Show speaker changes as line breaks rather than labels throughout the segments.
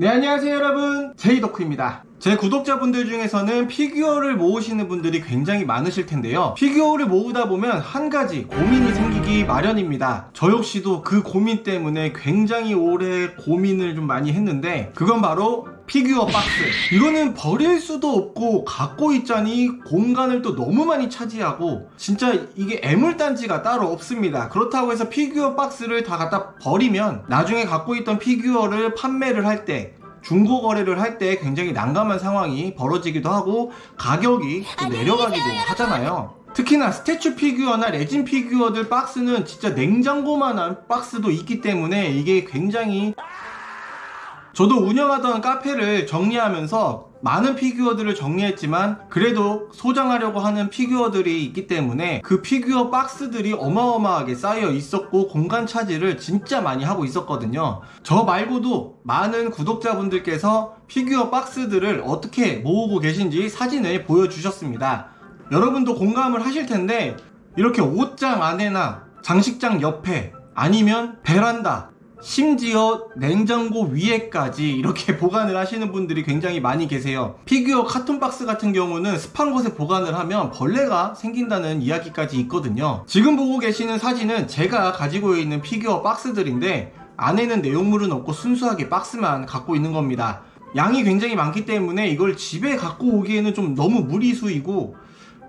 네 안녕하세요 여러분 제이덕후입니다 제 구독자분들 중에서는 피규어를 모으시는 분들이 굉장히 많으실 텐데요 피규어를 모으다 보면 한 가지 고민이 생기기 마련입니다 저 역시도 그 고민 때문에 굉장히 오래 고민을 좀 많이 했는데 그건 바로 피규어 박스 이거는 버릴 수도 없고 갖고 있자니 공간을 또 너무 많이 차지하고 진짜 이게 애물단지가 따로 없습니다 그렇다고 해서 피규어 박스를 다 갖다 버리면 나중에 갖고 있던 피규어를 판매를 할 때 중고 거래를 할 때 굉장히 난감한 상황이 벌어지기도 하고 가격이 내려가기도 하잖아요 특히나 스태츄 피규어나 레진 피규어들 박스는 진짜 냉장고만한 박스도 있기 때문에 이게 굉장히 저도 운영하던 카페를 정리하면서 많은 피규어들을 정리했지만 그래도 소장하려고 하는 피규어들이 있기 때문에 그 피규어 박스들이 어마어마하게 쌓여 있었고 공간 차지를 진짜 많이 하고 있었거든요 저 말고도 많은 구독자분들께서 피규어 박스들을 어떻게 모으고 계신지 사진을 보여주셨습니다 여러분도 공감을 하실 텐데 이렇게 옷장 안에나 장식장 옆에 아니면 베란다 심지어 냉장고 위에까지 이렇게 보관을 하시는 분들이 굉장히 많이 계세요 피규어 카톤박스 같은 경우는 습한 곳에 보관을 하면 벌레가 생긴다는 이야기까지 있거든요 지금 보고 계시는 사진은 제가 가지고 있는 피규어 박스들인데 안에는 내용물은 없고 순수하게 박스만 갖고 있는 겁니다 양이 굉장히 많기 때문에 이걸 집에 갖고 오기에는 좀 너무 무리수이고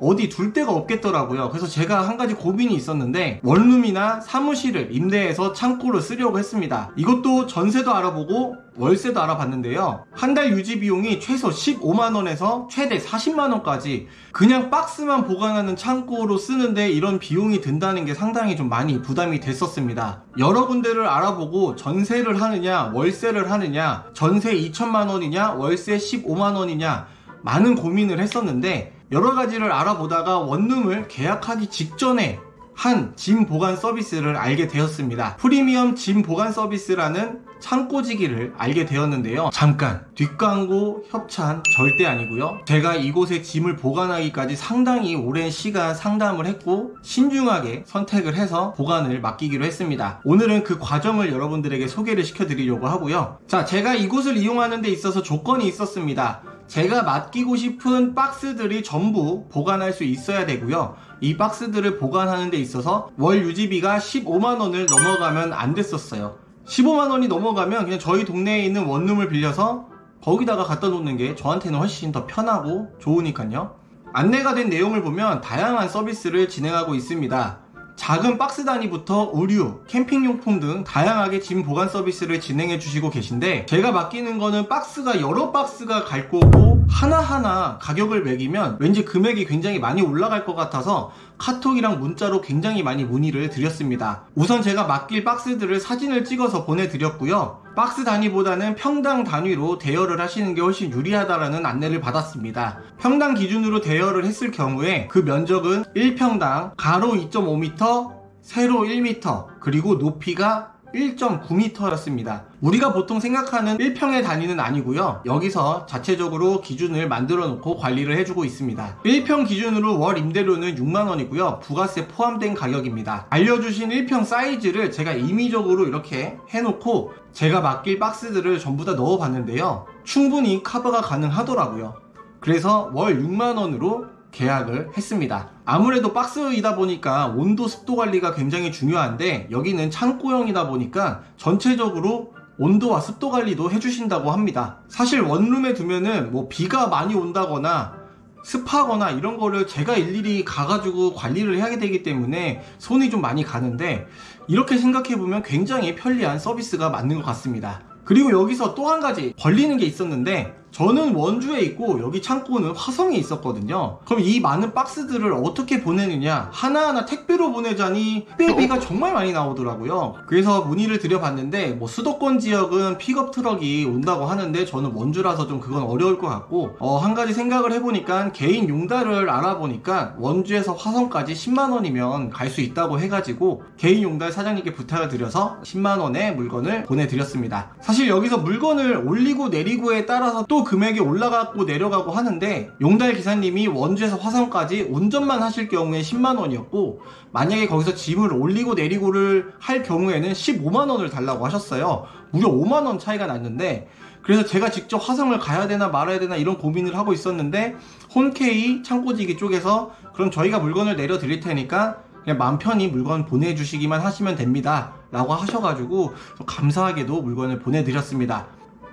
어디 둘 데가 없겠더라고요 그래서 제가 한 가지 고민이 있었는데 원룸이나 사무실을 임대해서 창고를 쓰려고 했습니다 이것도 전세도 알아보고 월세도 알아봤는데요 한 달 유지 비용이 최소 15만원에서 최대 40만원까지 그냥 박스만 보관하는 창고로 쓰는데 이런 비용이 든다는 게 상당히 좀 많이 부담이 됐었습니다 여러 군데를 알아보고 전세를 하느냐 월세를 하느냐 전세 2천만원이냐 월세 15만원이냐 많은 고민을 했었는데 여러 가지를 알아보다가 원룸을 계약하기 직전에 한 짐 보관 서비스를 알게 되었습니다 프리미엄 짐 보관 서비스라는 창고지기를 알게 되었는데요 잠깐 뒷광고 협찬 절대 아니고요 제가 이곳에 짐을 보관하기까지 상당히 오랜 시간 상담을 했고 신중하게 선택을 해서 보관을 맡기기로 했습니다 오늘은 그 과정을 여러분들에게 소개를 시켜드리려고 하고요 자 제가 이곳을 이용하는 데 있어서 조건이 있었습니다 제가 맡기고 싶은 박스들이 전부 보관할 수 있어야 되고요 이 박스들을 보관하는 데 있어서 월 유지비가 15만원을 넘어가면 안 됐었어요 15만원이 넘어가면 그냥 저희 동네에 있는 원룸을 빌려서 거기다가 갖다 놓는 게 저한테는 훨씬 더 편하고 좋으니까요 안내가 된 내용을 보면 다양한 서비스를 진행하고 있습니다 작은 박스 단위부터 의류, 캠핑용품 등 다양하게 짐 보관 서비스를 진행해 주시고 계신데 제가 맡기는 거는 박스가 여러 박스가 갈 거고 하나하나 가격을 매기면 왠지 금액이 굉장히 많이 올라갈 것 같아서 카톡이랑 문자로 굉장히 많이 문의를 드렸습니다. 우선 제가 맡길 박스들을 사진을 찍어서 보내드렸고요. 박스 단위보다는 평당 단위로 대여를 하시는 게 훨씬 유리하다라는 안내를 받았습니다. 평당 기준으로 대여를 했을 경우에 그 면적은 1평당 가로 2.5m, 세로 1m, 그리고 높이가 1.9m였습니다 우리가 보통 생각하는 1평의 단위는 아니고요 여기서 자체적으로 기준을 만들어 놓고 관리를 해주고 있습니다 1평 기준으로 월 임대료는 6만원이고요 부가세 포함된 가격입니다 알려주신 1평 사이즈를 제가 임의적으로 이렇게 해놓고 제가 맡길 박스들을 전부 다 넣어 봤는데요 충분히 커버가 가능하더라고요 그래서 월 6만원으로 계약을 했습니다 아무래도 박스이다 보니까 온도 습도 관리가 굉장히 중요한데 여기는 창고형이다 보니까 전체적으로 온도와 습도 관리도 해주신다고 합니다 사실 원룸에 두면은 뭐 비가 많이 온다거나 습하거나 이런 거를 제가 일일이 가가지고 관리를 해야 되기 때문에 손이 좀 많이 가는데 이렇게 생각해보면 굉장히 편리한 서비스가 맞는 것 같습니다 그리고 여기서 또 한 가지 걸리는 게 있었는데 저는 원주에 있고 여기 창고는 화성에 있었거든요 그럼 이 많은 박스들을 어떻게 보내느냐 하나하나 택배로 보내자니 택배비가 정말 많이 나오더라고요 그래서 문의를 드려봤는데 뭐 수도권 지역은 픽업 트럭이 온다고 하는데 저는 원주라서 좀 그건 어려울 것 같고 어, 한 가지 생각을 해보니까 개인 용달을 알아보니까 원주에서 화성까지 10만원이면 갈 수 있다고 해가지고 개인 용달 사장님께 부탁을 드려서 10만원의 물건을 보내드렸습니다 사실 여기서 물건을 올리고 내리고에 따라서 또 금액이 올라가고 내려가고 하는데 용달 기사님이 원주에서 화성까지 운전만 하실 경우에 10만원이었고 만약에 거기서 짐을 올리고 내리고를 할 경우에는 15만원을 달라고 하셨어요 무려 5만원 차이가 났는데 그래서 제가 직접 화성을 가야 되나 말아야 되나 이런 고민을 하고 있었는데 홈케이 창고지기 쪽에서 그럼 저희가 물건을 내려 드릴 테니까 그냥 맘 편히 물건 보내주시기만 하시면 됩니다 라고 하셔가지고 감사하게도 물건을 보내드렸습니다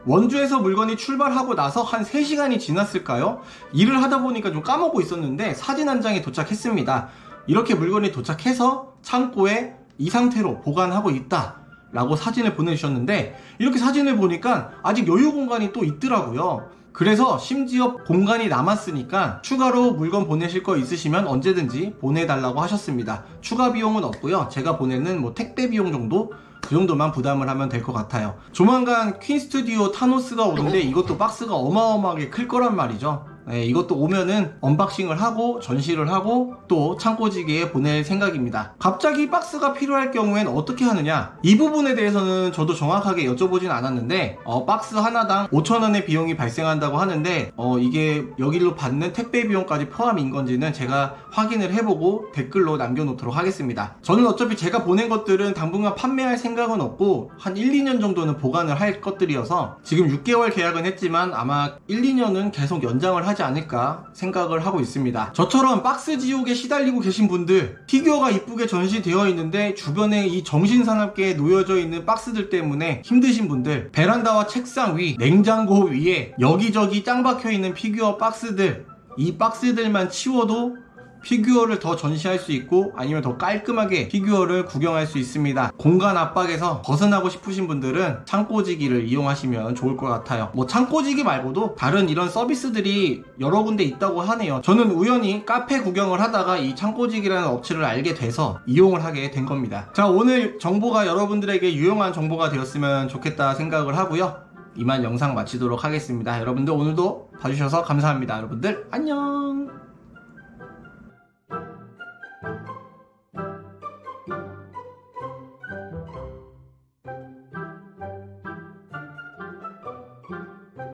원주에서 물건이 출발하고 나서 한 3시간이 지났을까요? 일을 하다 보니까 좀 까먹고 있었는데 사진 한장에 도착했습니다. 이렇게 물건이 도착해서 창고에 이 상태로 보관하고 있다 라고 사진을 보내주셨는데 이렇게 사진을 보니까 아직 여유 공간이 또 있더라고요 그래서 심지어 공간이 남았으니까 추가로 물건 보내실 거 있으시면 언제든지 보내달라고 하셨습니다 추가 비용은 없고요 제가 보내는 뭐 택배 비용 정도 그 정도만 부담을 하면 될 것 같아요 조만간 퀸 스튜디오 타노스가 오는데 이것도 박스가 어마어마하게 클 거란 말이죠 예, 이것도 오면은 언박싱을 하고 전시를 하고 또 창고지기에 보낼 생각입니다 갑자기 박스가 필요할 경우엔 어떻게 하느냐 이 부분에 대해서는 저도 정확하게 여쭤보진 않았는데 어, 박스 하나당 5천원의 비용이 발생한다고 하는데 어, 이게 여기로 받는 택배 비용까지 포함인 건지는 제가 확인을 해보고 댓글로 남겨놓도록 하겠습니다 저는 어차피 제가 보낸 것들은 당분간 판매할 생각은 없고 한 1, 2년 정도는 보관을 할 것들이어서 지금 6개월 계약은 했지만 아마 1, 2년은 계속 연장을 하지 하지 않을까 생각을 하고 있습니다 저처럼 박스 지옥에 시달리고 계신 분들 피규어가 이쁘게 전시되어 있는데 주변에 이 정신산업계에 놓여져 있는 박스들 때문에 힘드신 분들 베란다와 책상 위 냉장고 위에 여기저기 짱 박혀있는 피규어 박스들 이 박스들만 치워도 피규어를 더 전시할 수 있고 아니면 더 깔끔하게 피규어를 구경할 수 있습니다 공간 압박에서 벗어나고 싶으신 분들은 창고지기를 이용하시면 좋을 것 같아요 뭐 창고지기 말고도 다른 이런 서비스들이 여러 군데 있다고 하네요 저는 우연히 카페 구경을 하다가 이 창고지기라는 업체를 알게 돼서 이용을 하게 된 겁니다 자 오늘 정보가 여러분들에게 유용한 정보가 되었으면 좋겠다 생각을 하고요 이만 영상 마치도록 하겠습니다 여러분들 오늘도 봐주셔서 감사합니다 여러분들 안녕